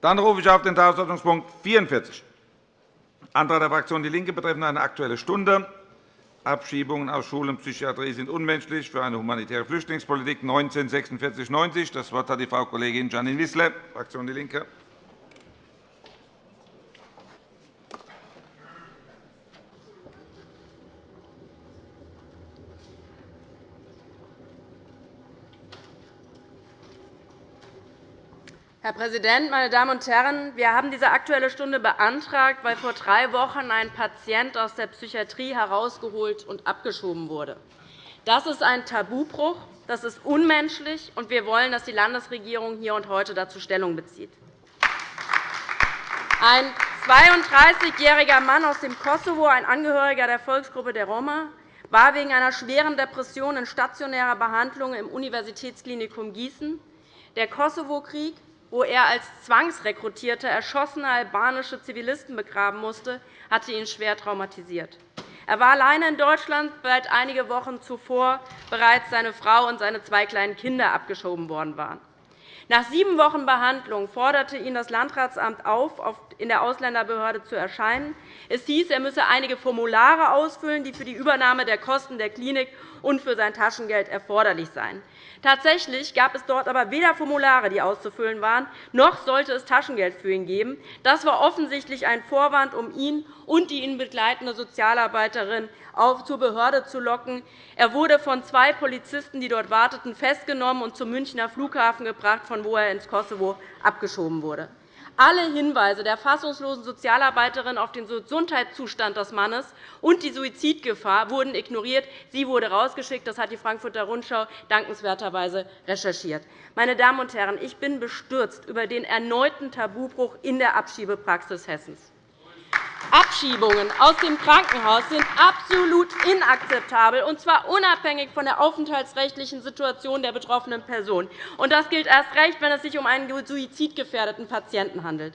Dann rufe ich auf den Tagesordnungspunkt 44, Antrag der Fraktion DIE LINKE betreffend eine Aktuelle Stunde. Abschiebungen aus Schule und Psychiatrie sind unmenschlich für eine humanitäre Flüchtlingspolitik 19 46 90. Das Wort hat die Frau Kollegin Janine Wissler, Fraktion DIE LINKE. Präsident, meine Damen und Herren! Wir haben diese Aktuelle Stunde beantragt, weil vor drei Wochen ein Patient aus der Psychiatrie herausgeholt und abgeschoben wurde. Das ist ein Tabubruch, das ist unmenschlich, und wir wollen, dass die Landesregierung hier und heute dazu Stellung bezieht. Ein 32-jähriger Mann aus dem Kosovo, ein Angehöriger der Volksgruppe der Roma, war wegen einer schweren Depression in stationärer Behandlung im Universitätsklinikum Gießen. Der Kosovo-Krieg wo er als zwangsrekrutierte erschossene albanische Zivilisten begraben musste, hatte ihn schwer traumatisiert. Er war alleine in Deutschland, seit einige Wochen zuvor bereits seine Frau und seine zwei kleinen Kinder abgeschoben worden waren. Nach sieben Wochen Behandlung forderte ihn das Landratsamt auf, in der Ausländerbehörde zu erscheinen. Es hieß, er müsse einige Formulare ausfüllen, die für die Übernahme der Kosten der Klinik und für sein Taschengeld erforderlich seien. Tatsächlich gab es dort aber weder Formulare, die auszufüllen waren, noch sollte es Taschengeld für ihn geben. Das war offensichtlich ein Vorwand, um ihn und die ihn begleitende Sozialarbeiterin zur Behörde zu locken. Er wurde von zwei Polizisten, die dort warteten, festgenommen und zum Münchner Flughafen gebracht, von wo er ins Kosovo abgeschoben wurde. Alle Hinweise der fassungslosen Sozialarbeiterin auf den Gesundheitszustand des Mannes und die Suizidgefahr wurden ignoriert. Sie wurde rausgeschickt. Das hat die Frankfurter Rundschau dankenswerterweise recherchiert. Meine Damen und Herren, ich bin bestürzt über den erneuten Tabubruch in der Abschiebepraxis Hessens. Abschiebungen aus dem Krankenhaus sind absolut inakzeptabel, und zwar unabhängig von der aufenthaltsrechtlichen Situation der betroffenen Person. Das gilt erst recht, wenn es sich um einen suizidgefährdeten Patienten handelt.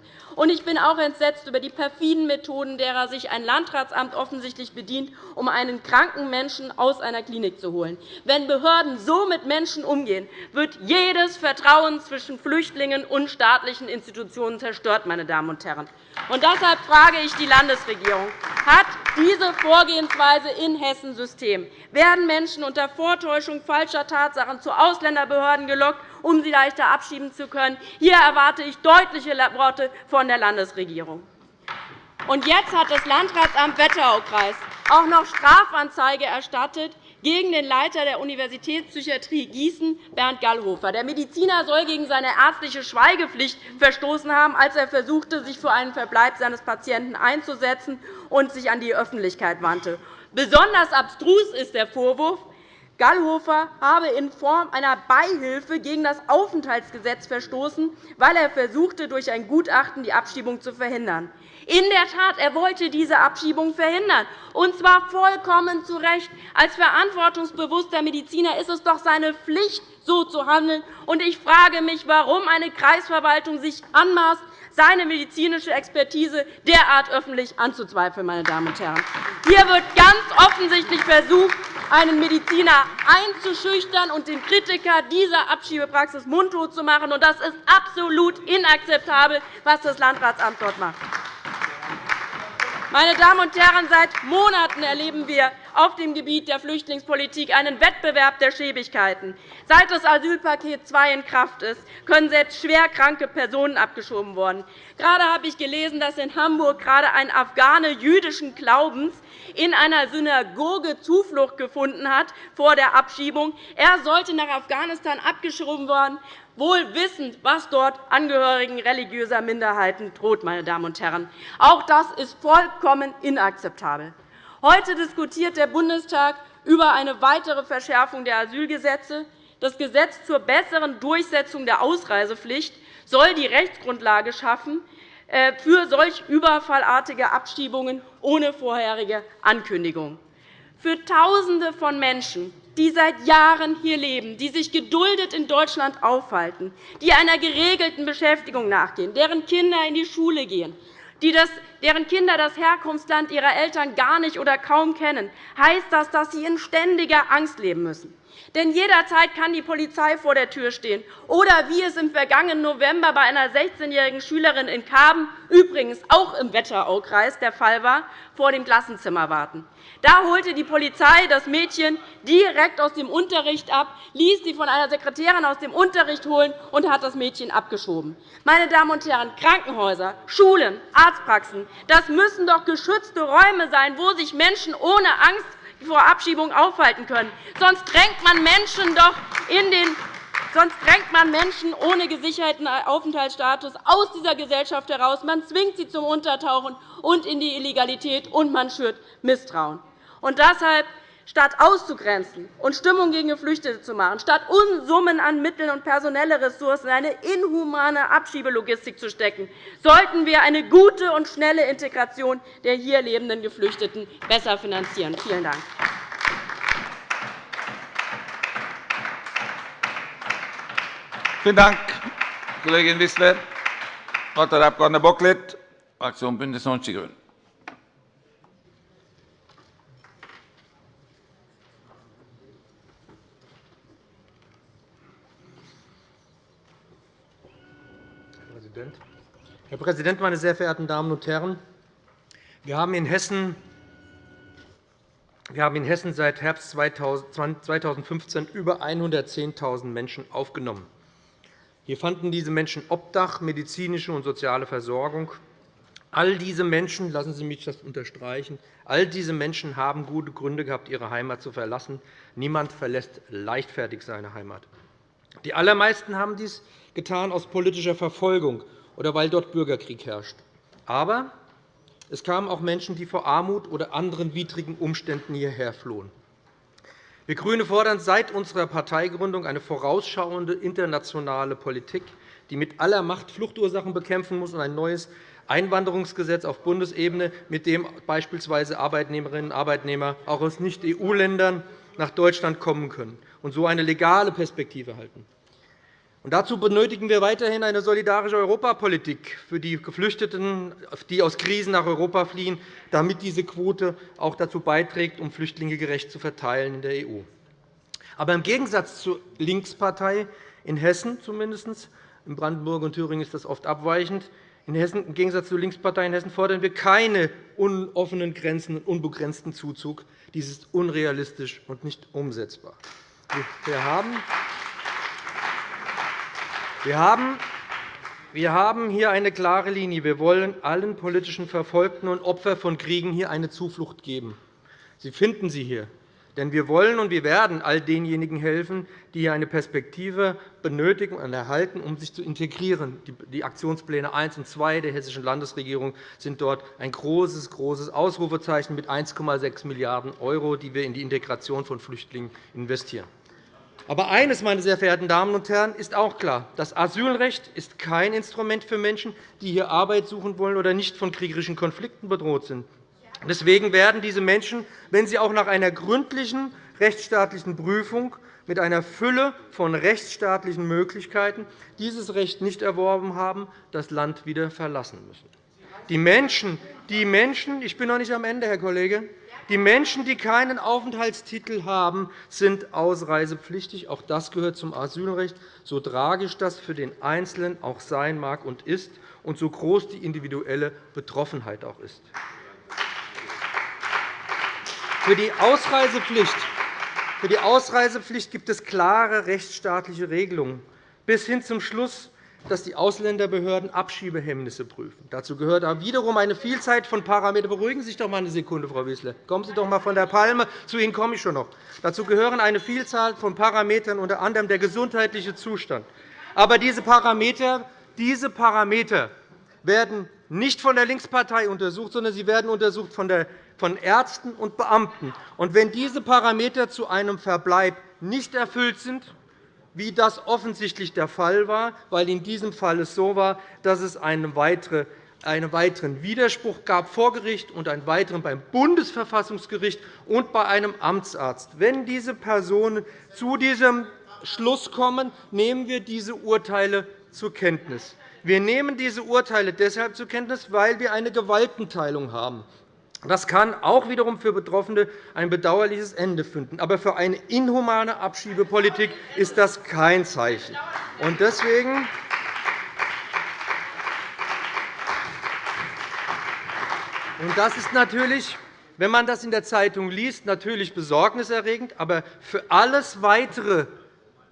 Ich bin auch entsetzt über die perfiden Methoden, derer sich ein Landratsamt offensichtlich bedient, um einen kranken Menschen aus einer Klinik zu holen. Wenn Behörden so mit Menschen umgehen, wird jedes Vertrauen zwischen Flüchtlingen und staatlichen Institutionen zerstört. Meine Damen und Herren. Und deshalb frage ich die Landesregierung. Hat diese Vorgehensweise in Hessen System? Werden Menschen unter Vortäuschung falscher Tatsachen zu Ausländerbehörden gelockt, um sie leichter abschieben zu können? Hier erwarte ich deutliche Worte von der Landesregierung. Jetzt hat das Landratsamt Wetterau-Kreis auch noch Strafanzeige erstattet gegen den Leiter der Universitätspsychiatrie Gießen, Bernd Gallhofer. Der Mediziner soll gegen seine ärztliche Schweigepflicht verstoßen haben, als er versuchte, sich für einen Verbleib seines Patienten einzusetzen und sich an die Öffentlichkeit wandte. Besonders abstrus ist der Vorwurf, Gallhofer habe in Form einer Beihilfe gegen das Aufenthaltsgesetz verstoßen, weil er versuchte, durch ein Gutachten die Abschiebung zu verhindern. In der Tat, er wollte diese Abschiebung verhindern, und zwar vollkommen zu Recht. Als verantwortungsbewusster Mediziner ist es doch seine Pflicht, so zu handeln. Ich frage mich, warum eine Kreisverwaltung sich anmaßt, seine medizinische Expertise derart öffentlich anzuzweifeln. Meine Damen und Herren. Hier wird ganz offensichtlich versucht, einen Mediziner einzuschüchtern und den Kritiker dieser Abschiebepraxis mundtot zu machen. Das ist absolut inakzeptabel, was das Landratsamt dort macht. Meine Damen und Herren, seit Monaten erleben wir auf dem Gebiet der Flüchtlingspolitik einen Wettbewerb der Schäbigkeiten. Seit das Asylpaket II in Kraft ist, können selbst schwerkranke Personen abgeschoben werden. Gerade habe ich gelesen, dass in Hamburg gerade ein Afghane jüdischen Glaubens in einer Synagoge Zuflucht gefunden hat vor der Abschiebung. Er sollte nach Afghanistan abgeschoben werden, wohl wissend, was dort Angehörigen religiöser Minderheiten droht. Meine Damen und Herren. Auch das ist vollkommen inakzeptabel. Heute diskutiert der Bundestag über eine weitere Verschärfung der Asylgesetze. Das Gesetz zur besseren Durchsetzung der Ausreisepflicht soll die Rechtsgrundlage schaffen äh, für solch überfallartige Abschiebungen ohne vorherige Ankündigung. Für Tausende von Menschen, die seit Jahren hier leben, die sich geduldet in Deutschland aufhalten, die einer geregelten Beschäftigung nachgehen, deren Kinder in die Schule gehen, deren Kinder das Herkunftsland ihrer Eltern gar nicht oder kaum kennen, heißt das, dass sie in ständiger Angst leben müssen. Denn jederzeit kann die Polizei vor der Tür stehen oder, wie es im vergangenen November bei einer 16-jährigen Schülerin in Kaben, übrigens auch im Wetteraukreis, der Fall war, vor dem Klassenzimmer warten. Da holte die Polizei das Mädchen direkt aus dem Unterricht ab, ließ sie von einer Sekretärin aus dem Unterricht holen und hat das Mädchen abgeschoben. Meine Damen und Herren, Krankenhäuser, Schulen, Arztpraxen, das müssen doch geschützte Räume sein, wo sich Menschen ohne Angst vor Abschiebung aufhalten können. Sonst drängt man Menschen doch in den Sonst drängt man Menschen ohne gesicherten Aufenthaltsstatus aus dieser Gesellschaft heraus. Man zwingt sie zum Untertauchen und in die Illegalität, und man schürt Misstrauen. Und deshalb Statt auszugrenzen und Stimmung gegen Geflüchtete zu machen, statt Unsummen an Mitteln und personelle Ressourcen in eine inhumane Abschiebelogistik zu stecken, sollten wir eine gute und schnelle Integration der hier lebenden Geflüchteten besser finanzieren. Vielen Dank. Vielen Dank, Kollegin Wissler. Das Wort hat der Abg. Bocklet, Fraktion BÜNDNIS 90 die GRÜNEN. Herr Präsident, meine sehr verehrten Damen und Herren! Wir haben in Hessen seit Herbst 2015 über 110.000 Menschen aufgenommen. Hier fanden diese Menschen Obdach, medizinische und soziale Versorgung. All diese Menschen, lassen Sie mich das unterstreichen, all diese Menschen haben gute Gründe gehabt, ihre Heimat zu verlassen. Niemand verlässt leichtfertig seine Heimat. Die allermeisten haben dies getan aus politischer Verfolgung oder weil dort Bürgerkrieg herrscht. Aber es kamen auch Menschen, die vor Armut oder anderen widrigen Umständen hierher flohen. Wir GRÜNE fordern seit unserer Parteigründung eine vorausschauende internationale Politik, die mit aller Macht Fluchtursachen bekämpfen muss, und ein neues Einwanderungsgesetz auf Bundesebene, mit dem beispielsweise Arbeitnehmerinnen und Arbeitnehmer auch aus Nicht-EU-Ländern nach Deutschland kommen können und so eine legale Perspektive halten. Dazu benötigen wir weiterhin eine solidarische Europapolitik für die Geflüchteten, die aus Krisen nach Europa fliehen, damit diese Quote auch dazu beiträgt, um Flüchtlinge gerecht zu verteilen in der EU. Aber im Gegensatz zur Linkspartei in Hessen zumindest, in Brandenburg und Thüringen ist das oft abweichend, in Hessen, Im Gegensatz zur Linkspartei in Hessen fordern wir keine offenen Grenzen und unbegrenzten Zuzug. Dies ist unrealistisch und nicht umsetzbar. Wir haben wir haben wir haben hier eine klare Linie. Wir wollen allen politischen Verfolgten und Opfern von Kriegen hier eine Zuflucht geben. Sie finden sie hier. Denn wir wollen und wir werden all denjenigen helfen, die hier eine Perspektive benötigen und erhalten, um sich zu integrieren. Die Aktionspläne 1 und 2 der Hessischen Landesregierung sind dort ein großes, großes Ausrufezeichen mit 1,6 Milliarden €, die wir in die Integration von Flüchtlingen investieren. Aber eines, meine sehr verehrten Damen und Herren, ist auch klar. Das Asylrecht ist kein Instrument für Menschen, die hier Arbeit suchen wollen oder nicht von kriegerischen Konflikten bedroht sind. Deswegen werden diese Menschen, wenn sie auch nach einer gründlichen rechtsstaatlichen Prüfung mit einer Fülle von rechtsstaatlichen Möglichkeiten dieses Recht nicht erworben haben, das Land wieder verlassen müssen. Die Menschen, die Menschen ich bin noch nicht am Ende, Herr Kollege, die Menschen, die keinen Aufenthaltstitel haben, sind ausreisepflichtig. Auch das gehört zum Asylrecht, so tragisch das für den Einzelnen auch sein mag und ist, und so groß die individuelle Betroffenheit auch ist. Für die Ausreisepflicht für die Ausreisepflicht gibt es klare rechtsstaatliche Regelungen, bis hin zum Schluss dass die Ausländerbehörden Abschiebehemmnisse prüfen. Dazu gehört aber wiederum eine Vielzahl von Parametern. Beruhigen Sie sich doch einmal eine Sekunde, Frau Wissler. Kommen Sie doch einmal von der Palme. Zu Ihnen komme ich schon noch. Dazu gehören eine Vielzahl von Parametern, unter anderem der gesundheitliche Zustand. Aber diese Parameter, diese Parameter werden nicht von der Linkspartei untersucht, sondern sie werden untersucht von Ärzten und Beamten. Und wenn diese Parameter zu einem Verbleib nicht erfüllt sind, wie das offensichtlich der Fall war, weil in diesem Fall es so war, dass es einen weiteren Widerspruch gab vor Gericht und einen weiteren beim Bundesverfassungsgericht und bei einem Amtsarzt. Wenn diese Personen zu diesem Schluss kommen, nehmen wir diese Urteile zur Kenntnis. Wir nehmen diese Urteile deshalb zur Kenntnis, weil wir eine Gewaltenteilung haben. Das kann auch wiederum für Betroffene ein bedauerliches Ende finden. Aber für eine inhumane Abschiebepolitik ist das kein Zeichen. Und deswegen und das ist natürlich, wenn man das in der Zeitung liest, natürlich besorgniserregend. Aber für alles Weitere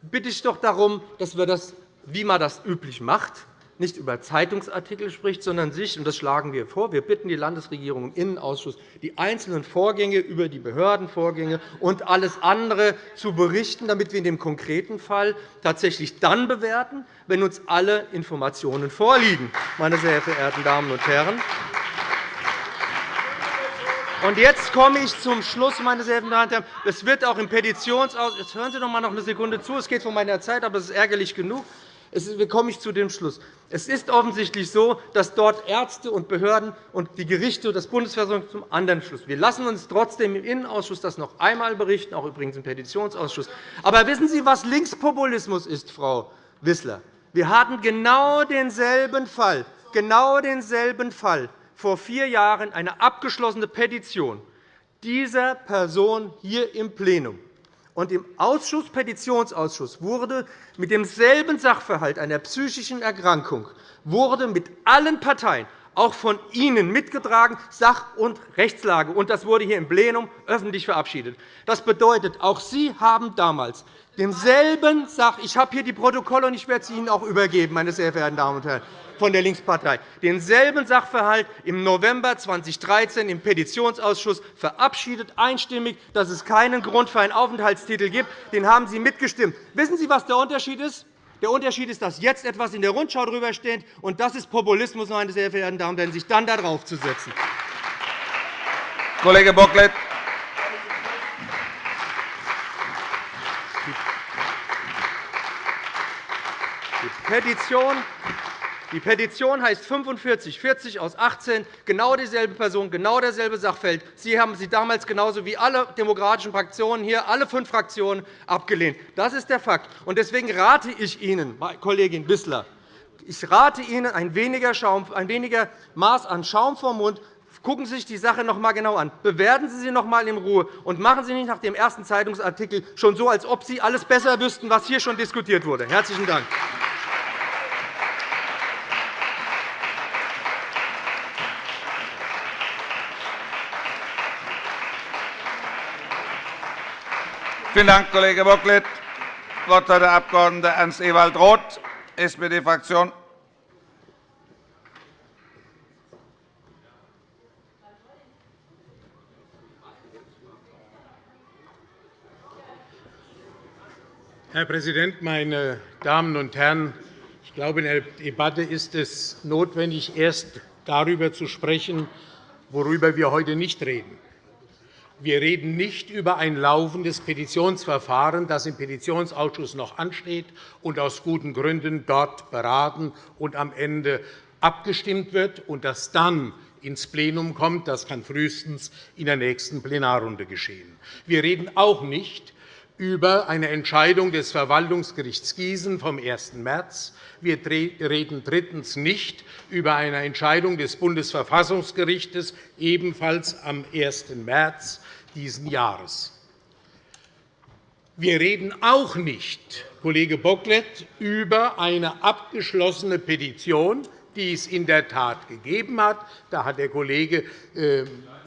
bitte ich doch darum, dass wir das, wie man das üblich macht, nicht über Zeitungsartikel spricht, sondern sich, und das schlagen wir vor, wir bitten die Landesregierung im Innenausschuss, die einzelnen Vorgänge über die Behördenvorgänge und alles andere zu berichten, damit wir in dem konkreten Fall tatsächlich dann bewerten, wenn uns alle Informationen vorliegen. Meine sehr verehrten Damen und Herren. Und jetzt komme ich zum Schluss, meine sehr verehrten Damen und Herren. Es wird auch im Petitionsausschuss. Jetzt hören Sie doch einmal noch eine Sekunde zu. Es geht von meiner Zeit, aber es ist ärgerlich genug. Wie komme ich zu dem Schluss? Es ist offensichtlich so, dass dort Ärzte und Behörden und die Gerichte und das Bundesverfassungsgericht zum anderen Schluss. Wir lassen uns trotzdem im Innenausschuss das noch einmal berichten, auch übrigens im Petitionsausschuss. Aber wissen Sie, was Linkspopulismus ist, Frau Wissler? Wir hatten genau denselben Fall, genau denselben Fall vor vier Jahren eine abgeschlossene Petition dieser Person hier im Plenum. Und im Ausschuss, Petitionsausschuss wurde mit demselben Sachverhalt einer psychischen Erkrankung wurde mit allen Parteien, auch von Ihnen mitgetragen, Sach- und Rechtslage. Und das wurde hier im Plenum öffentlich verabschiedet. Das bedeutet, auch Sie haben damals demselben Sach ich habe hier die Protokolle, und ich werde sie Ihnen auch übergeben, meine sehr verehrten Damen und Herren von der Linkspartei, denselben Sachverhalt im November 2013 im Petitionsausschuss verabschiedet, einstimmig, dass es keinen Grund für einen Aufenthaltstitel gibt. Den haben Sie mitgestimmt. Wissen Sie, was der Unterschied ist? Der Unterschied ist, dass jetzt etwas in der Rundschau darüber steht, und das ist Populismus, meine sehr verehrten Damen und Herren, sich dann darauf zu setzen. Kollege Bocklet. Die Petition die Petition heißt 4540 aus 18, genau dieselbe Person, genau derselbe Sachfeld. Sie haben sie damals genauso wie alle demokratischen Fraktionen hier, alle fünf Fraktionen, abgelehnt. Das ist der Fakt. Deswegen rate ich Ihnen, Kollegin Wissler, ich rate Ihnen ein weniger, Schaum, ein weniger Maß an Schaum vom Mund. Gucken Sie sich die Sache noch einmal genau an. Bewerten Sie sie noch einmal in Ruhe. Und machen Sie nicht nach dem ersten Zeitungsartikel schon so, als ob Sie alles besser wüssten, was hier schon diskutiert wurde. – Herzlichen Dank. Vielen Dank, Kollege Bocklet. Das Wort hat der Abg. Ernst Ewald Roth, SPD-Fraktion. Herr Präsident, meine Damen und Herren! Ich glaube, in der Debatte ist es notwendig, erst darüber zu sprechen, worüber wir heute nicht reden. Wir reden nicht über ein laufendes Petitionsverfahren, das im Petitionsausschuss noch ansteht und aus guten Gründen dort beraten und am Ende abgestimmt wird und das dann ins Plenum kommt. Das kann frühestens in der nächsten Plenarrunde geschehen. Wir reden auch nicht über eine Entscheidung des Verwaltungsgerichts Gießen vom 1. März. Wir reden drittens nicht über eine Entscheidung des Bundesverfassungsgerichts, ebenfalls am 1. März dieses Jahres. Wir reden auch nicht, Kollege Bocklet, über eine abgeschlossene Petition, die es in der Tat gegeben hat. Da hat der Kollege äh,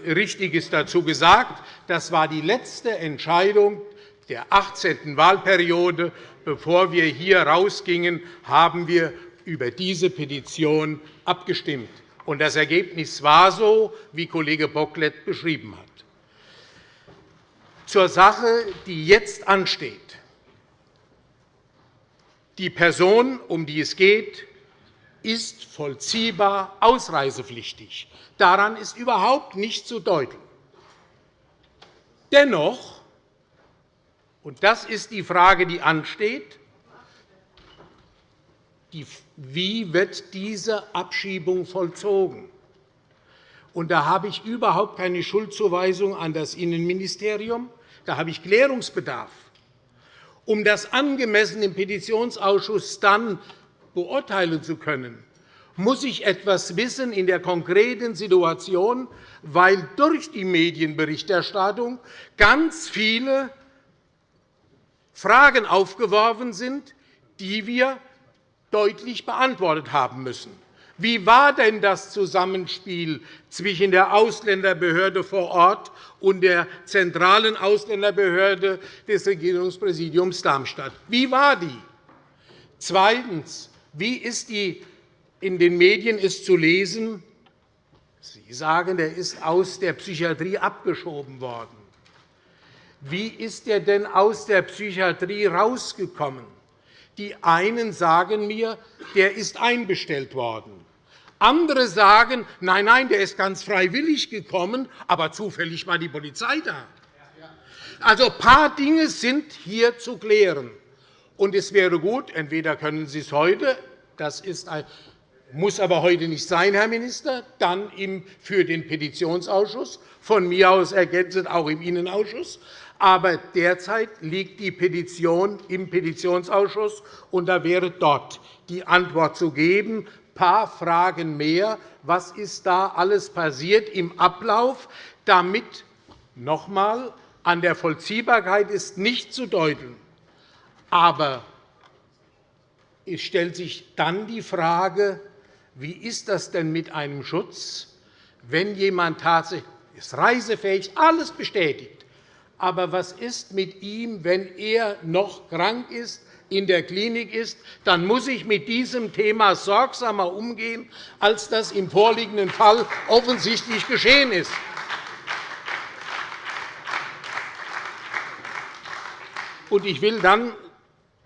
Richtiges dazu gesagt. Das war die letzte Entscheidung der 18. Wahlperiode. Bevor wir hier rausgingen, haben wir über diese Petition abgestimmt. Das Ergebnis war so, wie Kollege Bocklet beschrieben hat. Zur Sache, die jetzt ansteht. Die Person, um die es geht, ist vollziehbar ausreisepflichtig. Daran ist überhaupt nicht zu deuten. Dennoch, und das ist die Frage, die ansteht, wie wird diese Abschiebung vollzogen? Und da habe ich überhaupt keine Schuldzuweisung an das Innenministerium. Da habe ich Klärungsbedarf. Um das angemessen im Petitionsausschuss dann beurteilen zu können, muss ich etwas wissen in der konkreten Situation, weil durch die Medienberichterstattung ganz viele Fragen aufgeworfen sind, die wir deutlich beantwortet haben müssen. Wie war denn das Zusammenspiel zwischen der Ausländerbehörde vor Ort und der zentralen Ausländerbehörde des Regierungspräsidiums Darmstadt? Wie war die? Zweitens. Wie ist die in den Medien ist zu lesen, Sie sagen, er ist aus der Psychiatrie abgeschoben worden. Wie ist er denn aus der Psychiatrie rausgekommen? Die einen sagen mir, der ist einbestellt worden. Andere sagen, nein, nein, der ist ganz freiwillig gekommen, aber zufällig war die Polizei da. Also ein paar Dinge sind hier zu klären. Und es wäre gut, entweder können Sie es heute, das ist muss aber heute nicht sein, Herr Minister, dann für den Petitionsausschuss, von mir aus ergänzend auch im Innenausschuss. Aber derzeit liegt die Petition im Petitionsausschuss, und da wäre dort die Antwort zu geben. Ein paar Fragen mehr. Was ist da alles passiert im Ablauf, damit noch einmal an der Vollziehbarkeit ist nicht zu deuteln. Aber es stellt sich dann die Frage, wie ist das denn mit einem Schutz, wenn jemand tatsächlich ist reisefähig, alles bestätigt, aber was ist mit ihm, wenn er noch krank ist, in der Klinik ist, dann muss ich mit diesem Thema sorgsamer umgehen, als das im vorliegenden Fall offensichtlich geschehen ist. Ich will dann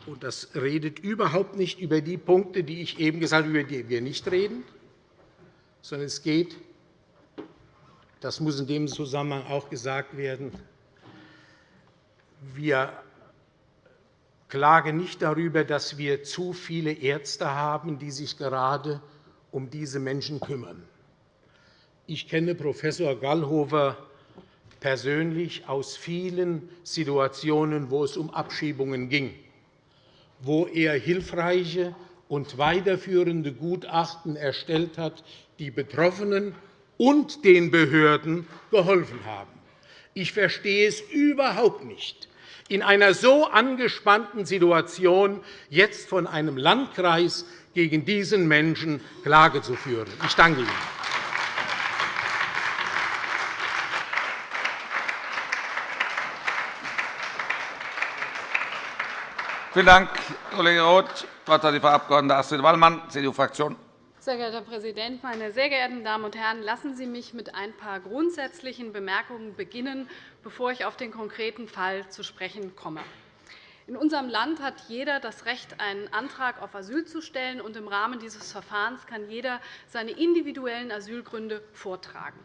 und das redet überhaupt nicht über die Punkte, die ich eben gesagt habe, über die wir nicht reden, sondern es geht, das muss in dem Zusammenhang auch gesagt werden, wir klagen nicht darüber, dass wir zu viele Ärzte haben, die sich gerade um diese Menschen kümmern. Ich kenne Prof. Gallhofer persönlich aus vielen Situationen, wo es um Abschiebungen ging wo er hilfreiche und weiterführende Gutachten erstellt hat, die Betroffenen und den Behörden geholfen haben. Ich verstehe es überhaupt nicht, in einer so angespannten Situation jetzt von einem Landkreis gegen diesen Menschen Klage zu führen. Ich danke Ihnen. Vielen Dank, Kollege Roth. Das Wort hat die Frau Abg. Astrid Wallmann, CDU-Fraktion. Sehr geehrter Herr Präsident, meine sehr geehrten Damen und Herren! Lassen Sie mich mit ein paar grundsätzlichen Bemerkungen beginnen, bevor ich auf den konkreten Fall zu sprechen komme. In unserem Land hat jeder das Recht, einen Antrag auf Asyl zu stellen, und im Rahmen dieses Verfahrens kann jeder seine individuellen Asylgründe vortragen.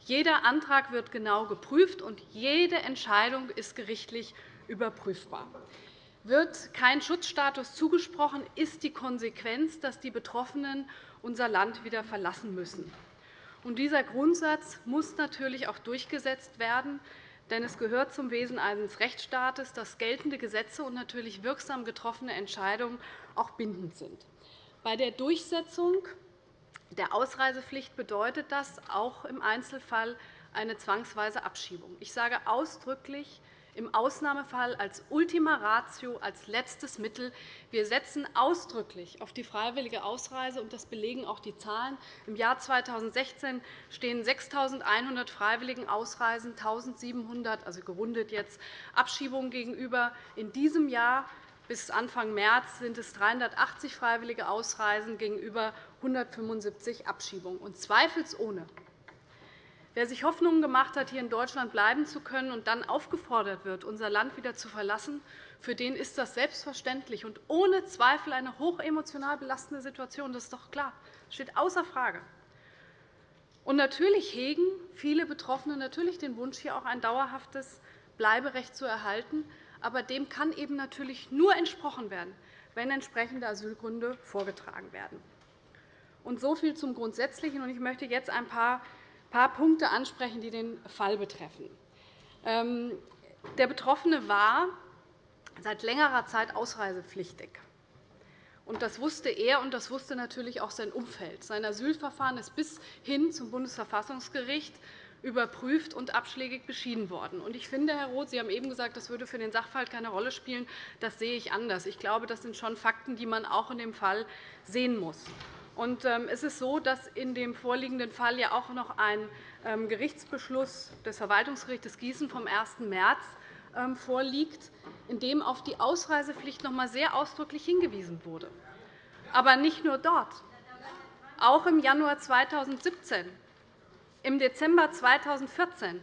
Jeder Antrag wird genau geprüft, und jede Entscheidung ist gerichtlich überprüfbar. Wird kein Schutzstatus zugesprochen, ist die Konsequenz, dass die Betroffenen unser Land wieder verlassen müssen. dieser Grundsatz muss natürlich auch durchgesetzt werden, denn es gehört zum Wesen eines Rechtsstaates, dass geltende Gesetze und natürlich wirksam getroffene Entscheidungen auch bindend sind. Bei der Durchsetzung der Ausreisepflicht bedeutet das auch im Einzelfall eine zwangsweise Abschiebung. Ich sage ausdrücklich im Ausnahmefall als Ultima Ratio, als letztes Mittel. Wir setzen ausdrücklich auf die freiwillige Ausreise, und das belegen auch die Zahlen. Im Jahr 2016 stehen 6.100 freiwilligen Ausreisen, 1.700, also gerundet jetzt, Abschiebungen gegenüber. In diesem Jahr bis Anfang März sind es 380 freiwillige Ausreisen gegenüber 175 Abschiebungen. Und zweifelsohne Wer sich Hoffnungen gemacht hat, hier in Deutschland bleiben zu können und dann aufgefordert wird, unser Land wieder zu verlassen, für den ist das selbstverständlich und ohne Zweifel eine hochemotional belastende Situation. Das ist doch klar. Das steht außer Frage. Und natürlich hegen viele Betroffene natürlich den Wunsch, hier auch ein dauerhaftes Bleiberecht zu erhalten. Aber dem kann eben natürlich nur entsprochen werden, wenn entsprechende Asylgründe vorgetragen werden. Und so viel zum Grundsätzlichen. Ich möchte jetzt ein paar paar Punkte ansprechen, die den Fall betreffen. Ähm, der Betroffene war seit längerer Zeit ausreisepflichtig. Das wusste er, und das wusste natürlich auch sein Umfeld. Sein Asylverfahren ist bis hin zum Bundesverfassungsgericht überprüft und abschlägig beschieden worden. Ich finde, Herr Roth, Sie haben eben gesagt, das würde für den Sachverhalt keine Rolle spielen. Das sehe ich anders. Ich glaube, das sind schon Fakten, die man auch in dem Fall sehen muss. Ähm, es ist so, dass in dem vorliegenden Fall ja auch noch ein ähm, Gerichtsbeschluss des Verwaltungsgerichts Gießen vom 1. März ähm, vorliegt, in dem auf die Ausreisepflicht noch einmal sehr ausdrücklich hingewiesen wurde. Aber nicht nur dort. Auch im Januar 2017 im Dezember 2014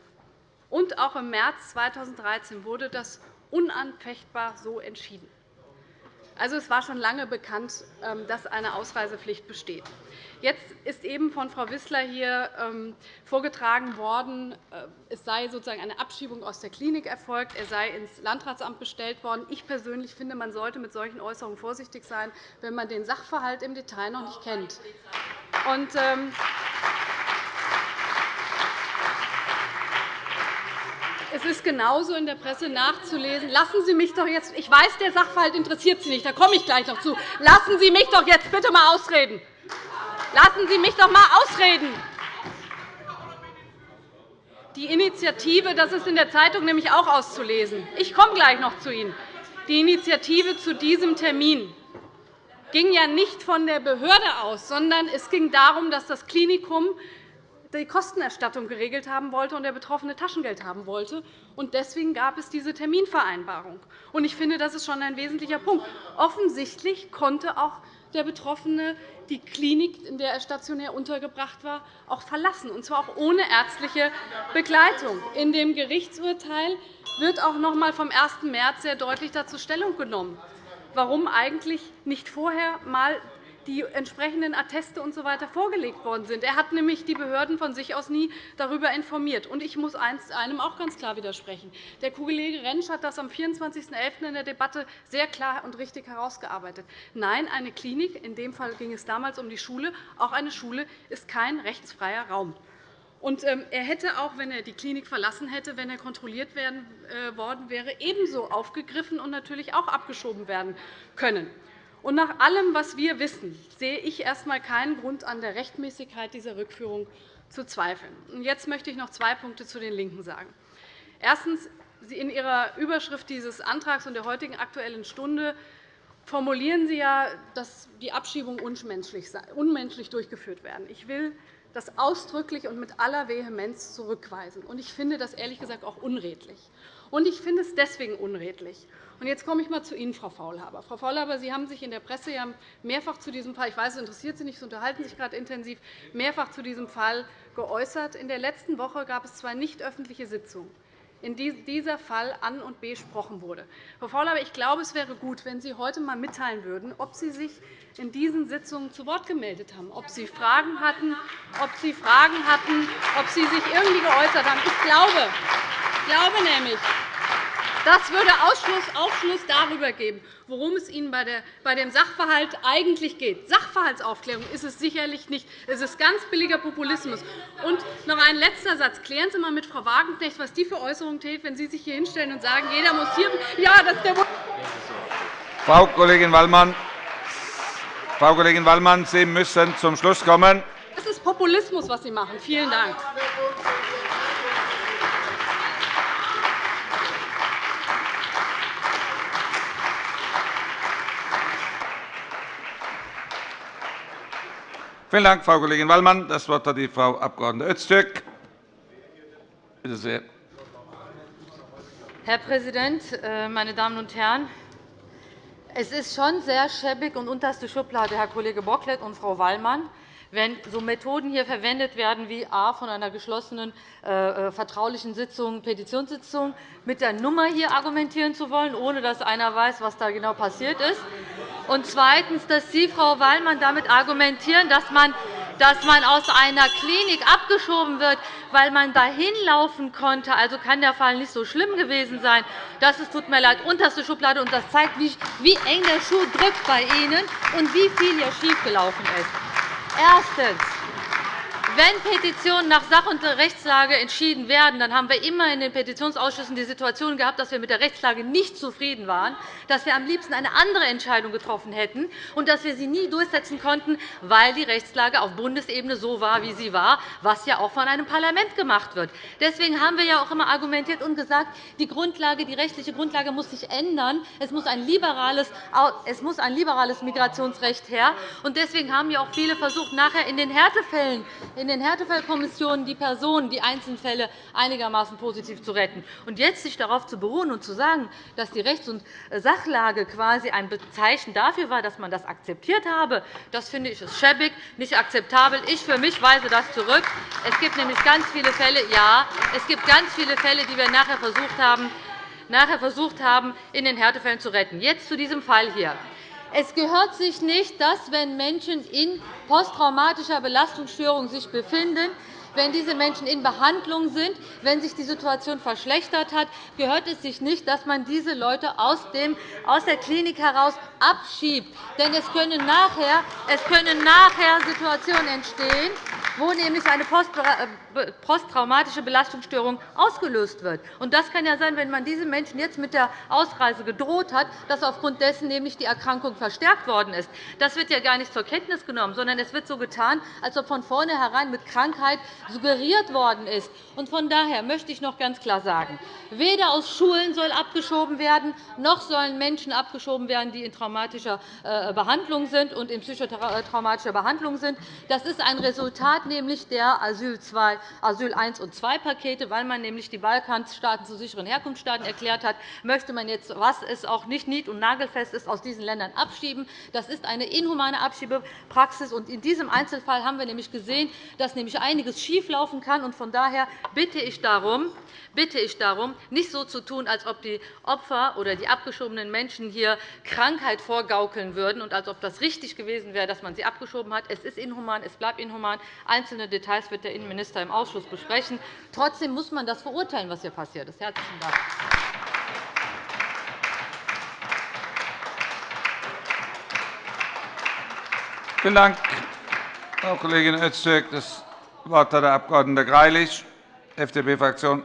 und auch im März 2013 wurde das unanfechtbar so entschieden. Also, es war schon lange bekannt, ähm, dass eine Ausreisepflicht besteht. Jetzt ist eben von Frau Wissler hier ähm, vorgetragen worden, äh, es sei sozusagen eine Abschiebung aus der Klinik erfolgt, er sei ins Landratsamt bestellt worden. Ich persönlich finde, man sollte mit solchen Äußerungen vorsichtig sein, wenn man den Sachverhalt im Detail noch nicht kennt. Und, ähm, Es ist genauso in der Presse nachzulesen. Lassen Sie mich doch jetzt, ich weiß, der Sachverhalt interessiert Sie nicht, da komme ich gleich noch zu. Lassen Sie mich doch jetzt bitte einmal ausreden. Lassen Sie mich doch einmal ausreden. Die Initiative, das ist in der Zeitung nämlich auch auszulesen. Ich komme gleich noch zu Ihnen. Die Initiative zu diesem Termin ging ja nicht von der Behörde aus, sondern es ging darum, dass das Klinikum die Kostenerstattung geregelt haben wollte und der Betroffene Taschengeld haben wollte. Deswegen gab es diese Terminvereinbarung. Ich finde, das ist schon ein wesentlicher Punkt. Offensichtlich konnte auch der Betroffene die Klinik, in der er stationär untergebracht war, auch verlassen, und zwar auch ohne ärztliche Begleitung. In dem Gerichtsurteil wird auch noch einmal vom 1. März sehr deutlich dazu Stellung genommen, warum eigentlich nicht vorher einmal die entsprechenden Atteste usw. So vorgelegt worden sind. Er hat nämlich die Behörden von sich aus nie darüber informiert. Und ich muss einem auch ganz klar widersprechen. Der Kollege Rentsch hat das am 24.11. in der Debatte sehr klar und richtig herausgearbeitet. Nein, eine Klinik, in dem Fall ging es damals um die Schule, auch eine Schule ist kein rechtsfreier Raum. Und ähm, er hätte auch, wenn er die Klinik verlassen hätte, wenn er kontrolliert äh, worden wäre, ebenso aufgegriffen und natürlich auch abgeschoben werden können. Und nach allem, was wir wissen, sehe ich erst einmal keinen Grund an der Rechtmäßigkeit dieser Rückführung zu zweifeln. Jetzt möchte ich noch zwei Punkte zu den LINKEN sagen. Erstens. In Ihrer Überschrift dieses Antrags und der heutigen Aktuellen Stunde formulieren Sie ja, dass die Abschiebungen unmenschlich durchgeführt werden. Ich will das ausdrücklich und mit aller Vehemenz zurückweisen. Ich finde das ehrlich gesagt auch unredlich. Ich finde es deswegen unredlich, Jetzt komme ich einmal zu Ihnen, Frau Faulhaber. Frau Faulhaber, Sie haben sich in der Presse ja mehrfach zu diesem Fall – ich weiß, es interessiert Sie nicht, Sie unterhalten sich gerade intensiv – mehrfach zu diesem Fall geäußert. In der letzten Woche gab es zwei nicht öffentliche Sitzungen, in denen dieser Fall an und besprochen wurde. Frau Faulhaber, ich glaube, es wäre gut, wenn Sie heute einmal mitteilen würden, ob Sie sich in diesen Sitzungen zu Wort gemeldet haben, ob Sie Fragen hatten, ob Sie Fragen hatten, ob Sie sich irgendwie geäußert haben. Ich glaube, ich glaube nämlich, das würde Aufschluss darüber geben, worum es Ihnen bei dem Sachverhalt eigentlich geht. Sachverhaltsaufklärung ist es sicherlich nicht. Es ist ganz billiger Populismus. Und noch ein letzter Satz. Klären Sie einmal mit Frau Wagenknecht, was die für Äußerungen täte, wenn Sie sich hier hinstellen und sagen, jeder muss hier ja, das der Frau Kollegin Wallmann, Frau Kollegin Wallmann, Sie müssen zum Schluss kommen. Das ist Populismus, was Sie machen. Vielen Dank. Vielen Dank, Frau Kollegin Wallmann. Das Wort hat die Frau Abg. Öztürk. Bitte sehr. Herr Präsident, äh, meine Damen und Herren! Es ist schon sehr schäbig und unterste Schublade, Herr Kollege Bocklet und Frau Wallmann, wenn so Methoden hier verwendet werden, wie a von einer geschlossenen äh, äh, vertraulichen Sitzung, Petitionssitzung, mit der Nummer hier argumentieren zu wollen, ohne dass einer weiß, was da genau passiert ist. Und zweitens, dass Sie, Frau Wallmann, damit argumentieren, dass man dass man aus einer Klinik abgeschoben wird, weil man dahin laufen konnte. Also kann der Fall nicht so schlimm gewesen sein. Das ist, tut mir leid, unterste Schublade. Und das zeigt, wie eng der Schuh drückt bei Ihnen und wie viel hier schiefgelaufen ist. Erstens. Wenn Petitionen nach Sach- und Rechtslage entschieden werden, dann haben wir immer in den Petitionsausschüssen die Situation gehabt, dass wir mit der Rechtslage nicht zufrieden waren, dass wir am liebsten eine andere Entscheidung getroffen hätten und dass wir sie nie durchsetzen konnten, weil die Rechtslage auf Bundesebene so war, wie sie war, was ja auch von einem Parlament gemacht wird. Deswegen haben wir ja auch immer argumentiert und gesagt, die, Grundlage, die rechtliche Grundlage muss sich ändern. Es muss ein liberales, es muss ein liberales Migrationsrecht her. Deswegen haben ja auch viele versucht, nachher in den Härtefällen in den Härtefallkommissionen die Personen, die Einzelfälle einigermaßen positiv zu retten. Und jetzt sich darauf zu beruhen und zu sagen, dass die Rechts- und Sachlage quasi ein Zeichen dafür war, dass man das akzeptiert habe, das finde ich schäbig, nicht akzeptabel. Ich für mich weise das zurück. Es gibt nämlich ganz viele Fälle, ja, es gibt ganz viele Fälle, die wir nachher versucht haben, nachher versucht haben, in den Härtefällen zu retten. Jetzt zu diesem Fall hier. Es gehört sich nicht, dass, wenn Menschen in posttraumatischer Belastungsstörung sich befinden, wenn diese Menschen in Behandlung sind, wenn sich die Situation verschlechtert hat, gehört es sich nicht, dass man diese Leute aus der Klinik heraus abschiebt. Denn es können nachher, es können nachher Situationen entstehen, wo nämlich eine äh, posttraumatische Belastungsstörung ausgelöst wird. Das kann ja sein, wenn man diesen Menschen jetzt mit der Ausreise gedroht hat, dass aufgrund dessen nämlich die Erkrankung verstärkt worden ist. Das wird ja gar nicht zur Kenntnis genommen, sondern es wird so getan, als ob von vornherein mit Krankheit suggeriert worden ist. Von daher möchte ich noch ganz klar sagen, weder aus Schulen soll abgeschoben werden, noch sollen Menschen abgeschoben werden, die in traumatischer äh, Behandlung sind und in psychotraumatischer Behandlung sind. Das ist ein Resultat nämlich der Asyl 2 Asyl und II-Pakete, weil man nämlich die Balkanstaaten zu sicheren Herkunftsstaaten erklärt hat, möchte man jetzt, was es auch nicht nied- und nagelfest ist, aus diesen Ländern abschieben. Das ist eine inhumane Abschiebepraxis. In diesem Einzelfall haben wir nämlich gesehen, dass nämlich einiges schieflaufen kann. Von daher bitte ich darum, bitte ich darum, nicht so zu tun, als ob die Opfer oder die abgeschobenen Menschen hier Krankheit vorgaukeln würden und als ob das richtig gewesen wäre, dass man sie abgeschoben hat. Es ist inhuman, es bleibt inhuman. Einzelne Details wird der Innenminister im Ausschuss besprechen. Trotzdem muss man das verurteilen, was hier passiert ist. – Herzlichen Dank. Vielen Dank, Frau Kollegin Öztürk. Das Wort hat der Abg. Greilich, FDP-Fraktion.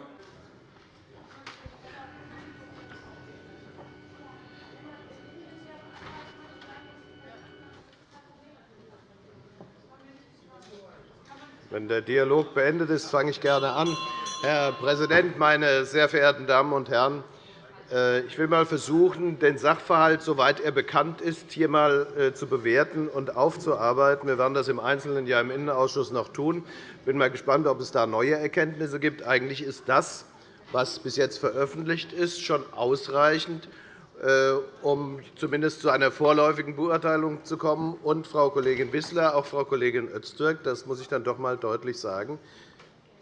Wenn der Dialog beendet ist, fange ich gerne an. Herr Präsident, meine sehr verehrten Damen und Herren! Äh, ich will einmal versuchen, den Sachverhalt, soweit er bekannt ist, hier einmal äh, zu bewerten und aufzuarbeiten. Wir werden das im Einzelnen ja im Innenausschuss noch tun. Ich bin mal gespannt, ob es da neue Erkenntnisse gibt. Eigentlich ist das, was bis jetzt veröffentlicht ist, schon ausreichend, äh, um zumindest zu einer vorläufigen Beurteilung zu kommen. Und, Frau Kollegin Wissler, auch Frau Kollegin Öztürk, das muss ich dann doch einmal deutlich sagen,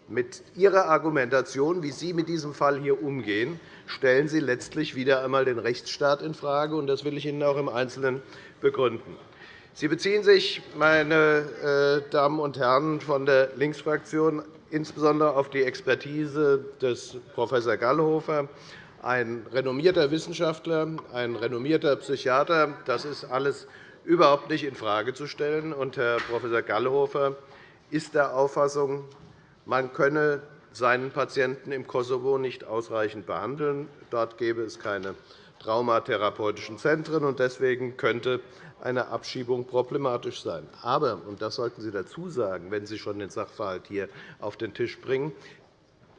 mit Ihrer Argumentation, wie Sie mit diesem Fall hier umgehen, stellen Sie letztlich wieder einmal den Rechtsstaat infrage. Und das will ich Ihnen auch im Einzelnen begründen. Sie beziehen sich, meine äh, Damen und Herren von der Linksfraktion, insbesondere auf die Expertise des Prof. Gallhofer ein renommierter Wissenschaftler, ein renommierter Psychiater. Das ist alles überhaupt nicht infrage zu stellen. Und Herr Prof. Gallhofer ist der Auffassung, man könne seinen Patienten im Kosovo nicht ausreichend behandeln. Dort gäbe es keine traumatherapeutischen Zentren, und deswegen könnte eine Abschiebung problematisch sein. Aber, und das sollten Sie dazu sagen, wenn Sie schon den Sachverhalt hier auf den Tisch bringen,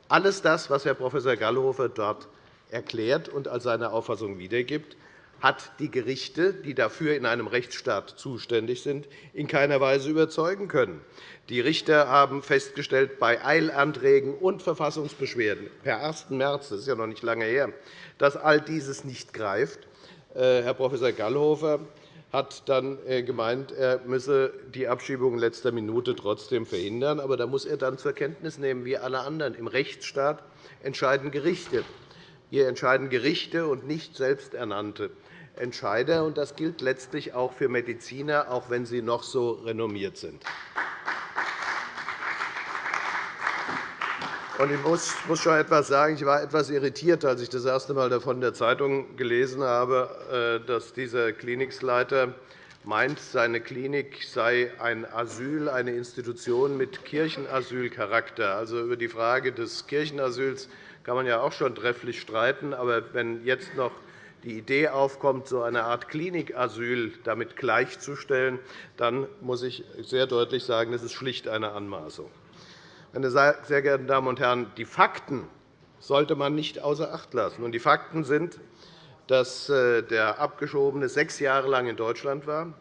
alles das, was Herr Prof. Gallhofer dort erklärt und als seine Auffassung wiedergibt, hat die Gerichte, die dafür in einem Rechtsstaat zuständig sind, in keiner Weise überzeugen können. Die Richter haben festgestellt, bei Eilanträgen und Verfassungsbeschwerden per 1. März, das ist ja noch nicht lange her, dass all dieses nicht greift. Äh, Herr Prof. Gallhofer hat dann äh, gemeint, er müsse die Abschiebung in letzter Minute trotzdem verhindern. Aber da muss er dann zur Kenntnis nehmen, wie alle anderen. Im Rechtsstaat entscheiden Gerichte. Hier entscheiden Gerichte und nicht selbsternannte Entscheider. Das gilt letztlich auch für Mediziner, auch wenn sie noch so renommiert sind. Ich muss schon etwas sagen. Ich war etwas irritiert, als ich das erste Mal davon in der Zeitung gelesen habe, äh, dass dieser Klinikleiter meint, seine Klinik sei ein Asyl, eine Institution mit Kirchenasylcharakter. Also über die Frage des Kirchenasyls kann man ja auch schon trefflich streiten. Aber wenn jetzt noch die Idee aufkommt, so eine Art Klinikasyl damit gleichzustellen, dann muss ich sehr deutlich sagen, das ist schlicht eine Anmaßung. Meine sehr geehrten Damen und Herren, die Fakten sollte man nicht außer Acht lassen. Die Fakten sind, dass äh, der Abgeschobene sechs Jahre lang in Deutschland war,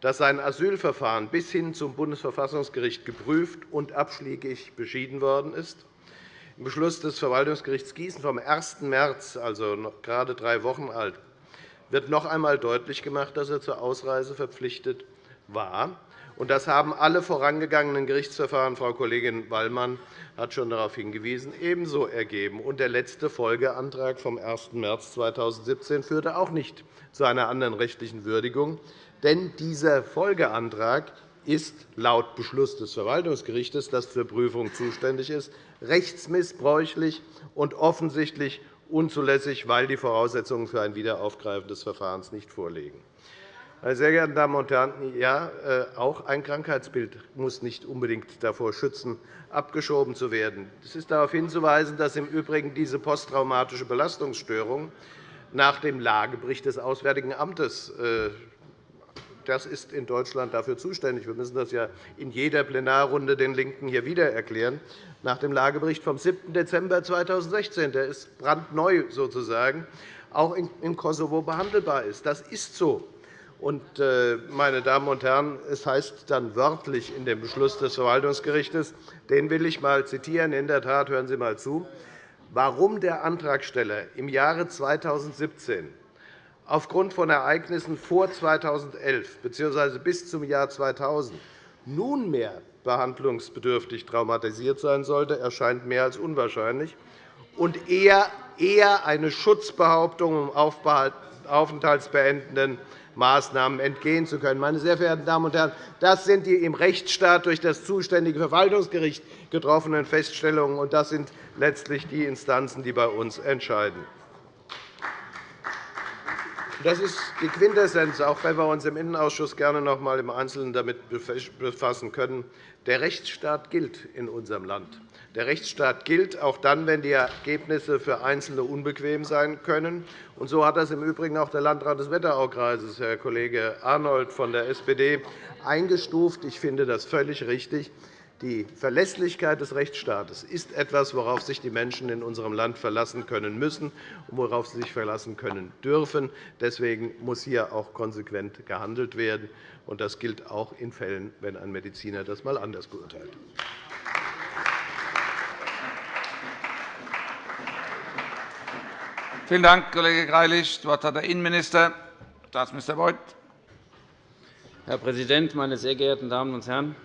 dass sein Asylverfahren bis hin zum Bundesverfassungsgericht geprüft und abschlägig beschieden worden ist, Beschluss des Verwaltungsgerichts Gießen vom 1. März, also noch gerade drei Wochen alt, wird noch einmal deutlich gemacht, dass er zur Ausreise verpflichtet war. Das haben alle vorangegangenen Gerichtsverfahren, Frau Kollegin Wallmann hat schon darauf hingewiesen, ebenso ergeben. Und der letzte Folgeantrag vom 1. März 2017 führte auch nicht zu einer anderen rechtlichen Würdigung. Denn dieser Folgeantrag ist laut Beschluss des Verwaltungsgerichts, das zur Prüfung zuständig ist, rechtsmissbräuchlich und offensichtlich unzulässig, weil die Voraussetzungen für ein Wiederaufgreifen des Verfahrens nicht vorliegen. Meine sehr geehrten Damen und Herren, ja, äh, auch ein Krankheitsbild muss nicht unbedingt davor schützen, abgeschoben zu werden. Es ist darauf hinzuweisen, dass im Übrigen diese posttraumatische Belastungsstörung nach dem Lagebericht des Auswärtigen Amtes äh, das ist in Deutschland dafür zuständig. Wir müssen das ja in jeder Plenarrunde den LINKEN hier wieder erklären. Nach dem Lagebericht vom 7. Dezember 2016, der ist brandneu sozusagen, auch im Kosovo behandelbar ist. Das ist so. Und, äh, meine Damen und Herren, es heißt dann wörtlich in dem Beschluss des Verwaltungsgerichts, den will ich einmal zitieren. In der Tat, hören Sie einmal zu, warum der Antragsteller im Jahre 2017 aufgrund von Ereignissen vor 2011 bzw. bis zum Jahr 2000 nunmehr behandlungsbedürftig traumatisiert sein sollte, erscheint mehr als unwahrscheinlich und eher eine Schutzbehauptung, um aufenthaltsbeendenden Maßnahmen entgehen zu können. Meine sehr verehrten Damen und Herren, das sind die im Rechtsstaat durch das zuständige Verwaltungsgericht getroffenen Feststellungen, und das sind letztlich die Instanzen, die bei uns entscheiden. Das ist die Quintessenz, auch wenn wir uns im Innenausschuss gerne noch einmal im Einzelnen damit befassen können. Der Rechtsstaat gilt in unserem Land. Der Rechtsstaat gilt auch dann, wenn die Ergebnisse für Einzelne unbequem sein können. Und so hat das im Übrigen auch der Landrat des Wetteraukreises, Herr Kollege Arnold von der SPD, eingestuft. Ich finde das völlig richtig. Die Verlässlichkeit des Rechtsstaates ist etwas, worauf sich die Menschen in unserem Land verlassen können müssen und worauf sie sich verlassen können dürfen. Deswegen muss hier auch konsequent gehandelt werden. Das gilt auch in Fällen, wenn ein Mediziner das einmal anders beurteilt. Vielen Dank, Kollege Greilich. Das Wort hat der Innenminister, Staatsminister Beuth. Herr Präsident, meine sehr geehrten Damen und Herren!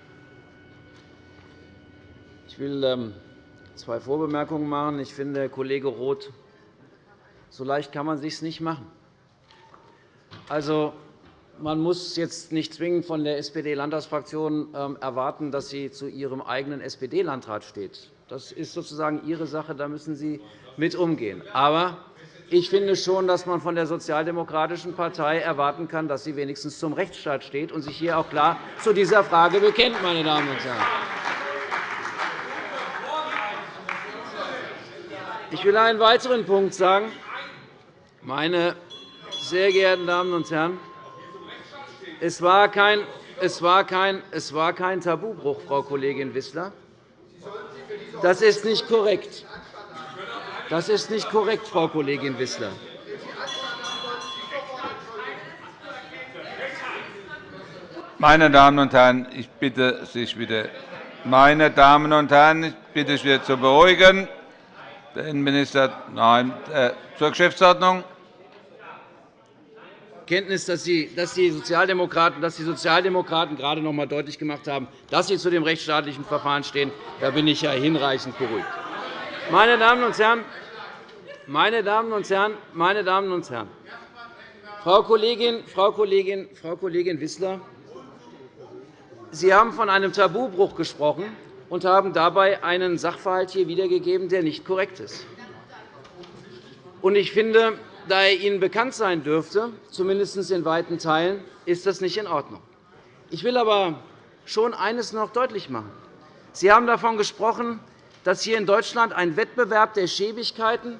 Ich will ähm, zwei Vorbemerkungen machen. Ich finde, Kollege Roth, so leicht kann man es sich nicht machen. Also, man muss jetzt nicht zwingend von der SPD-Landtagsfraktion ähm, erwarten, dass sie zu ihrem eigenen SPD-Landrat steht. Das ist sozusagen Ihre Sache. Da müssen Sie mit umgehen. Aber ich finde schon, dass man von der Sozialdemokratischen Partei erwarten kann, dass sie wenigstens zum Rechtsstaat steht und sich hier auch klar zu dieser Frage bekennt. Meine Damen und Herren. Ich will einen weiteren Punkt sagen. Meine sehr geehrten Damen und Herren, es war kein, es war kein, es war kein Tabubruch, Frau Kollegin Wissler. Das ist nicht korrekt. Das ist nicht korrekt, Frau Kollegin Wissler. Meine Damen und Herren, ich bitte sich wieder meine Damen und Herren, ich bitte sich wieder zu beruhigen. Der Innenminister nein, äh, zur Geschäftsordnung. Kenntnis, dass die, dass die, Sozialdemokraten, dass die Sozialdemokraten gerade noch einmal deutlich gemacht haben, dass sie zu dem rechtsstaatlichen Verfahren stehen. Da bin ich ja hinreichend beruhigt. Meine Damen und Herren, meine Damen und Herren, meine Damen und Herren, Frau Kollegin, Frau Kollegin, Frau Kollegin Wissler, Sie haben von einem Tabubruch gesprochen und haben dabei einen Sachverhalt hier wiedergegeben, der nicht korrekt ist. Ich finde, da er Ihnen bekannt sein dürfte, zumindest in weiten Teilen, ist das nicht in Ordnung. Ich will aber schon eines noch deutlich machen. Sie haben davon gesprochen, dass hier in Deutschland ein Wettbewerb der Schäbigkeiten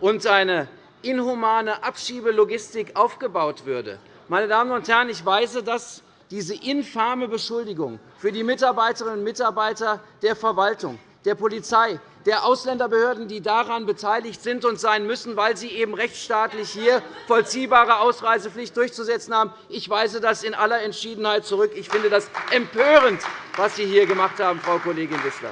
und eine inhumane Abschiebelogistik aufgebaut würde. Meine Damen und Herren, ich weise das, diese infame Beschuldigung für die Mitarbeiterinnen und Mitarbeiter der Verwaltung, der Polizei, der Ausländerbehörden, die daran beteiligt sind und sein müssen, weil sie eben rechtsstaatlich hier vollziehbare Ausreisepflicht durchzusetzen haben. Ich weise das in aller Entschiedenheit zurück. Ich finde das empörend, was Sie hier gemacht haben, Frau Kollegin Wissler.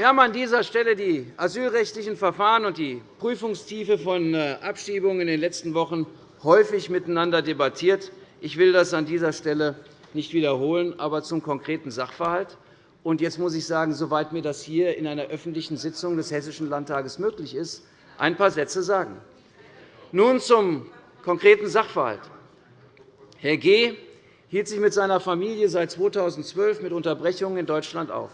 Wir haben an dieser Stelle die asylrechtlichen Verfahren und die Prüfungstiefe von äh, Abschiebungen in den letzten Wochen häufig miteinander debattiert. Ich will das an dieser Stelle nicht wiederholen, aber zum konkreten Sachverhalt. Und jetzt muss ich sagen, soweit mir das hier in einer öffentlichen Sitzung des Hessischen Landtages möglich ist, ein paar Sätze sagen. Nun zum konkreten Sachverhalt. Herr G. hielt sich mit seiner Familie seit 2012 mit Unterbrechungen in Deutschland auf.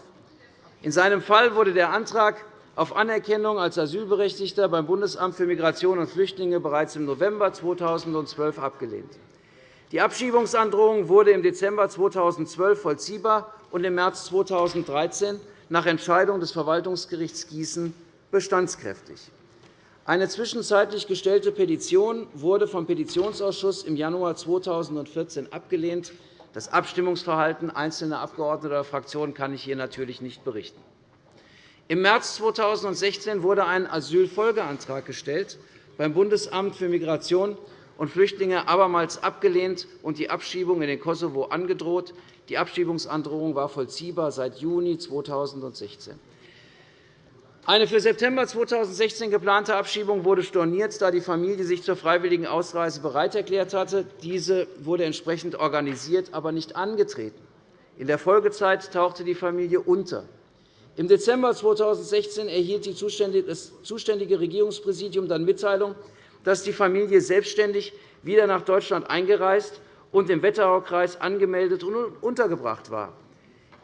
In seinem Fall wurde der Antrag auf Anerkennung als Asylberechtigter beim Bundesamt für Migration und Flüchtlinge bereits im November 2012 abgelehnt. Die Abschiebungsandrohung wurde im Dezember 2012 vollziehbar und im März 2013 nach Entscheidung des Verwaltungsgerichts Gießen bestandskräftig. Eine zwischenzeitlich gestellte Petition wurde vom Petitionsausschuss im Januar 2014 abgelehnt. Das Abstimmungsverhalten einzelner Abgeordneter oder Fraktionen kann ich hier natürlich nicht berichten. Im März 2016 wurde ein Asylfolgeantrag gestellt beim Bundesamt für Migration und Flüchtlinge abermals abgelehnt und die Abschiebung in den Kosovo angedroht. Die Abschiebungsandrohung war vollziehbar seit Juni 2016. Eine für September 2016 geplante Abschiebung wurde storniert, da die Familie sich zur freiwilligen Ausreise bereit erklärt hatte. Diese wurde entsprechend organisiert, aber nicht angetreten. In der Folgezeit tauchte die Familie unter. Im Dezember 2016 erhielt das zuständige Regierungspräsidium dann Mitteilung, dass die Familie selbstständig wieder nach Deutschland eingereist und im Wetteraukreis angemeldet und untergebracht war.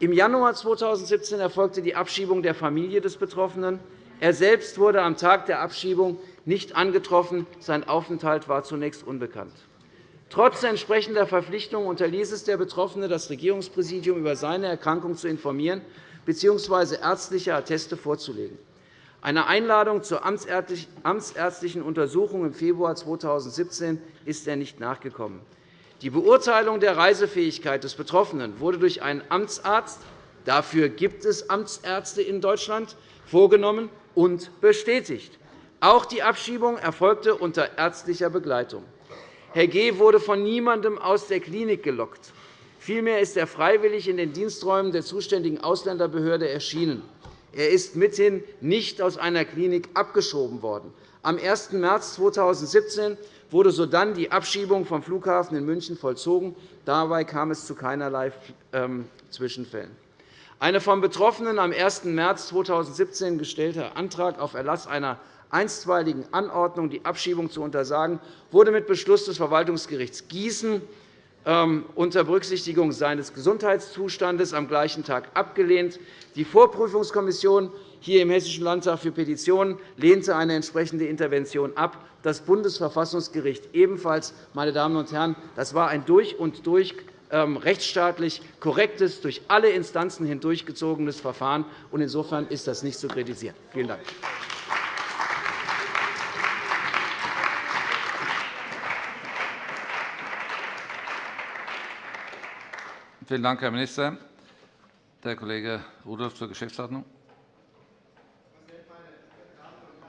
Im Januar 2017 erfolgte die Abschiebung der Familie des Betroffenen. Er selbst wurde am Tag der Abschiebung nicht angetroffen. Sein Aufenthalt war zunächst unbekannt. Trotz entsprechender Verpflichtung unterließ es der Betroffene, das Regierungspräsidium über seine Erkrankung zu informieren bzw. ärztliche Atteste vorzulegen. Einer Einladung zur amtsärztlichen Untersuchung im Februar 2017 ist er nicht nachgekommen. Die Beurteilung der Reisefähigkeit des Betroffenen wurde durch einen Amtsarzt – dafür gibt es Amtsärzte in Deutschland – vorgenommen und bestätigt. Auch die Abschiebung erfolgte unter ärztlicher Begleitung. Herr G. wurde von niemandem aus der Klinik gelockt. Vielmehr ist er freiwillig in den Diensträumen der zuständigen Ausländerbehörde erschienen. Er ist mithin nicht aus einer Klinik abgeschoben worden. Am 1. März 2017 wurde sodann die Abschiebung vom Flughafen in München vollzogen. Dabei kam es zu keinerlei ähm, Zwischenfällen. Ein vom Betroffenen am 1. März 2017 gestellter Antrag auf Erlass einer einstweiligen Anordnung, die Abschiebung zu untersagen, wurde mit Beschluss des Verwaltungsgerichts Gießen ähm, unter Berücksichtigung seines Gesundheitszustandes am gleichen Tag abgelehnt. Die Vorprüfungskommission hier im Hessischen Landtag für Petitionen lehnte eine entsprechende Intervention ab das Bundesverfassungsgericht ebenfalls. Meine Damen und Herren, das war ein durch und durch ähm, rechtsstaatlich korrektes, durch alle Instanzen hindurchgezogenes Verfahren. Insofern ist das nicht zu kritisieren. Vielen Dank. Vielen Dank, Herr Minister. Der Kollege Rudolph zur Geschäftsordnung.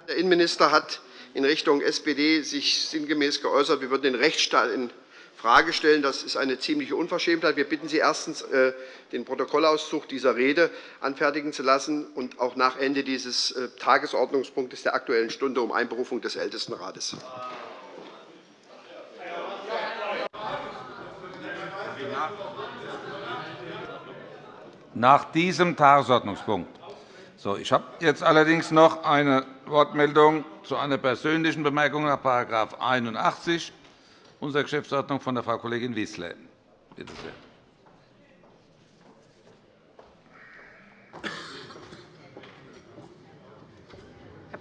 Der Innenminister hat in Richtung SPD sich sinngemäß geäußert, wir würden den Rechtsstaat infrage stellen. Das ist eine ziemliche Unverschämtheit. Wir bitten Sie erstens, äh, den Protokollauszug dieser Rede anfertigen zu lassen und auch nach Ende dieses äh, Tagesordnungspunktes der Aktuellen Stunde um Einberufung des Ältestenrates. Nach diesem Tagesordnungspunkt. So, ich habe jetzt allerdings noch eine Wortmeldung zu einer persönlichen Bemerkung nach § 81 unserer Geschäftsordnung von der Frau Kollegin Wissler. Bitte sehr.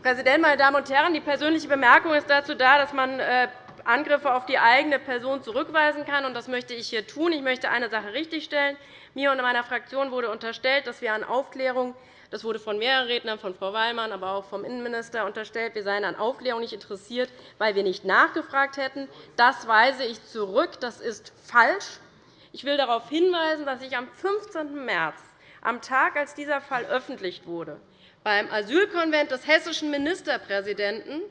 Präsident, meine Damen und Herren! Die persönliche Bemerkung ist dazu da, dass man äh, Angriffe auf die eigene Person zurückweisen kann. Das möchte ich hier tun. Ich möchte eine Sache richtigstellen. Mir und meiner Fraktion wurde unterstellt, dass wir an Aufklärung das wurde von mehreren Rednern, von Frau Wallmann, aber auch vom Innenminister unterstellt, wir seien an Aufklärung nicht interessiert, weil wir nicht nachgefragt hätten. Das weise ich zurück. Das ist falsch. Ich will darauf hinweisen, dass ich am 15. März, am Tag, als dieser Fall öffentlich wurde, beim Asylkonvent des hessischen Ministerpräsidenten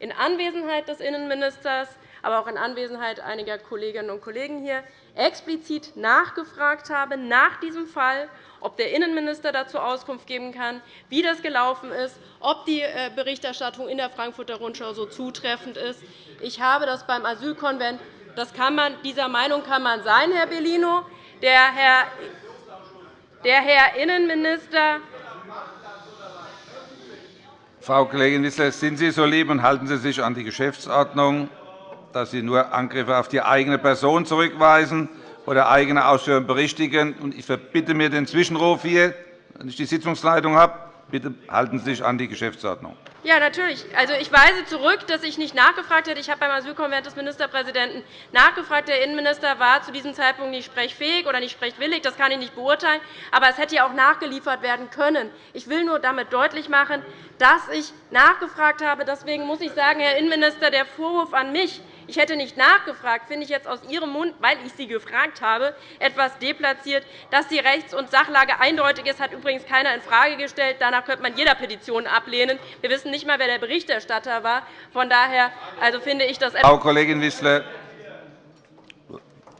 in Anwesenheit des Innenministers, aber auch in Anwesenheit einiger Kolleginnen und Kollegen hier explizit nachgefragt habe nach diesem Fall ob der Innenminister dazu Auskunft geben kann, wie das gelaufen ist, ob die äh, Berichterstattung in der Frankfurter Rundschau so zutreffend ist. Ich habe das beim Asylkonvent. Das kann man, dieser Meinung kann man sein, Herr Bellino. Der Herr, der Herr Innenminister Frau Kollegin Wissler, sind Sie so lieb und halten Sie sich an die Geschäftsordnung, dass Sie nur Angriffe auf die eigene Person zurückweisen oder eigene Ausführungen berichtigen. Ich verbitte mir den Zwischenruf hier, wenn ich die Sitzungsleitung habe. Bitte halten Sie sich an die Geschäftsordnung. Ja, natürlich. Also, ich weise zurück, dass ich nicht nachgefragt hätte. Ich habe beim Asylkonvent des Ministerpräsidenten nachgefragt. Der Innenminister war zu diesem Zeitpunkt nicht sprechfähig oder nicht sprechwillig. Das kann ich nicht beurteilen. Aber es hätte ja auch nachgeliefert werden können. Ich will nur damit deutlich machen, dass ich nachgefragt habe. Deswegen muss ich sagen, Herr Innenminister, der Vorwurf an mich, ich hätte nicht nachgefragt, finde ich jetzt aus Ihrem Mund, weil ich Sie gefragt habe, etwas deplatziert. Dass die Rechts- und Sachlage eindeutig ist, hat übrigens keiner infrage gestellt. Danach könnte man jeder Petition ablehnen. Wir wissen nicht einmal, wer der Berichterstatter war. Von daher also finde ich das Frau Kollegin Wissler,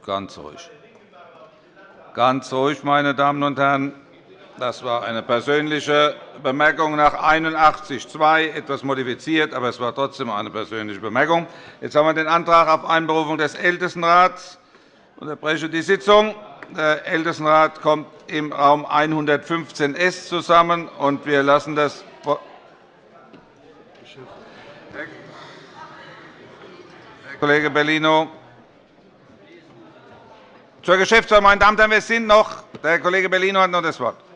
ganz ruhig. Ganz ruhig, meine Damen und Herren. Das war eine persönliche Bemerkung nach 81.2, etwas modifiziert, aber es war trotzdem eine persönliche Bemerkung. Jetzt haben wir den Antrag auf Einberufung des Ältestenrats. Ich unterbreche die Sitzung. Der Ältestenrat kommt im Raum 115s zusammen, und wir lassen das Herr Kollege Bellino. Zur Geschäftsordnung, meine Damen und Herren, wir sind noch. Der Kollege Bellino hat noch das Wort.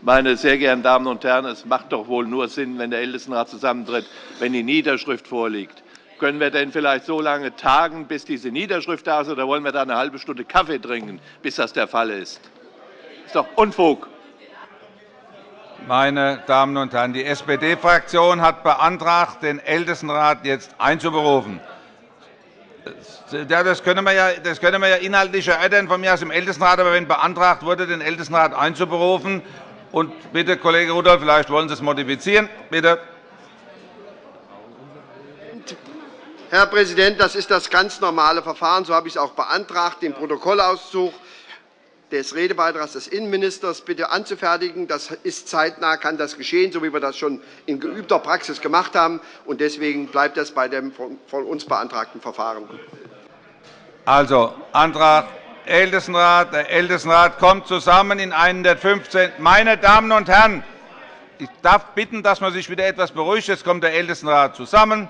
Meine sehr geehrten Damen und Herren, es macht doch wohl nur Sinn, wenn der Ältestenrat zusammentritt, wenn die Niederschrift vorliegt. Können wir denn vielleicht so lange tagen, bis diese Niederschrift da ist, oder wollen wir da eine halbe Stunde Kaffee trinken, bis das der Fall ist? Das ist doch Unfug. Meine Damen und Herren, die SPD-Fraktion hat beantragt, den Ältestenrat jetzt einzuberufen. Das können, wir ja, das können wir ja inhaltlich erörtern, von mir aus im Ältestenrat. Aber wenn beantragt wurde, den Ältestenrat einzuberufen, und bitte, Kollege Rudolph, vielleicht wollen Sie es modifizieren. Bitte. Herr Präsident, das ist das ganz normale Verfahren. So habe ich es auch beantragt, den Protokollauszug des Redebeitrags des Innenministers bitte anzufertigen. Das ist zeitnah, kann das geschehen, so wie wir das schon in geübter Praxis gemacht haben. Deswegen bleibt das bei dem von uns beantragten Verfahren. Also, Antrag Ältestenrat. Der Ältestenrat kommt zusammen in 115. Meine Damen und Herren, ich darf bitten, dass man sich wieder etwas beruhigt. Jetzt kommt der Ältestenrat zusammen.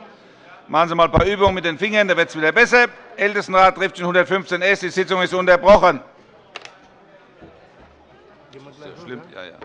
Machen Sie einmal ein paar Übungen mit den Fingern, dann wird es wieder besser. Ältestenrat trifft in 115 S. Die Sitzung ist unterbrochen. Schlimm? Ja, ja.